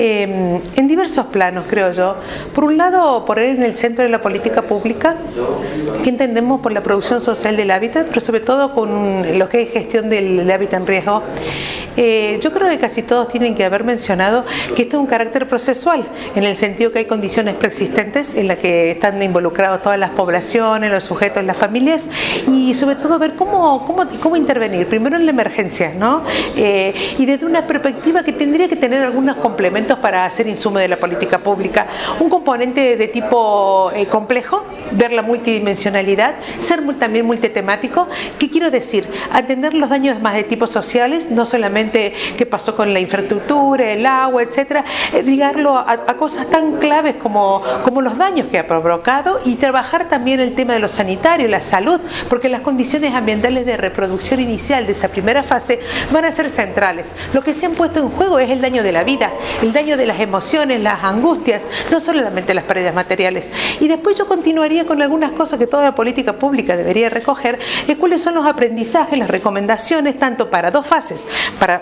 eh, en diversos planos, creo yo. Por un lado, poner en el centro de la política pública que entendemos por la producción social del hábitat, pero sobre todo con lo que es gestión del hábitat en riesgo. Eh, yo creo que casi todos tienen que haber mencionado que esto es un carácter procesual, en el sentido que hay condiciones preexistentes en las que están involucrados todas las poblaciones, los sujetos, las familias, y sobre todo ver cómo, cómo, cómo intervenir, primero en la emergencia, ¿no? Eh, y desde una perspectiva que tendría que tener algunos complementos para hacer insumo de la política pública. Un componente de tipo eh, complejo, ver la multidimensionalidad, ser también multitemático. ¿Qué quiero decir? Atender los daños más de tipo sociales, no solamente qué pasó con la infraestructura, el agua, etcétera, eh, ligarlo a, cosas tan claves como, como los daños que ha provocado y trabajar también el tema de lo sanitario, la salud, porque las condiciones ambientales de reproducción inicial de esa primera fase van a ser centrales. Lo que se han puesto en juego es el daño de la vida, el daño de las emociones, las angustias, no solamente las pérdidas materiales. Y después yo continuaría con algunas cosas que toda política pública debería recoger, es cuáles son los aprendizajes, las recomendaciones, tanto para dos fases, para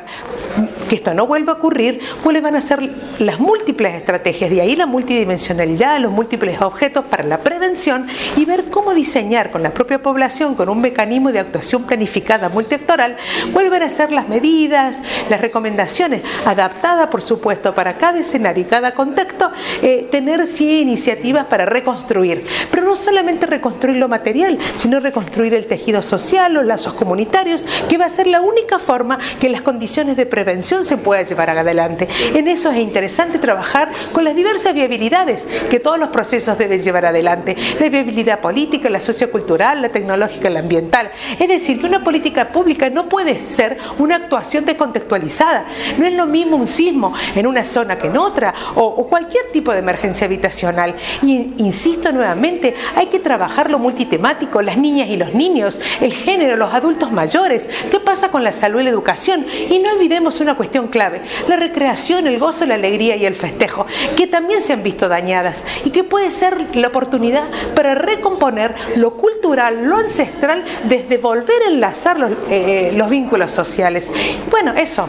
que esto no vuelva a ocurrir, cuáles van a ser las múltiples estrategias, de ahí la multidimensionalidad, los múltiples objetos para la prevención y ver cómo diseñar con la propia población, con un mecanismo de actuación planificada multiactoral, cuáles van a ser las medidas, las recomendaciones, adaptadas por supuesto para cada escenario y cada contexto, eh, tener sí iniciativas para reconstruir, pero no solamente reconstruir lo material, sino reconstruir el tejido social, los lazos comunitarios, que va a ser la única forma que las condiciones de prevención se pueda llevar adelante. En eso es interesante trabajar con las diversas viabilidades que todos los procesos deben llevar adelante. La viabilidad política, la sociocultural, la tecnológica, la ambiental. Es decir, que una política pública no puede ser una actuación descontextualizada. No es lo mismo un sismo en una zona que en otra o, cualquier tipo de emergencia habitacional. Y insisto nuevamente, hay que trabajar lo multitemático, las niñas y los niños, el género, los adultos mayores. ¿Qué pasa con la salud y la educación? Y no olvidemos una cuestión clave, la recreación, el gozo, la alegría y el festejo, que también se han visto dañadas y que puede ser la oportunidad para recomponer lo cultural, lo ancestral, desde volver a enlazar los, eh, los vínculos sociales. Bueno, eso.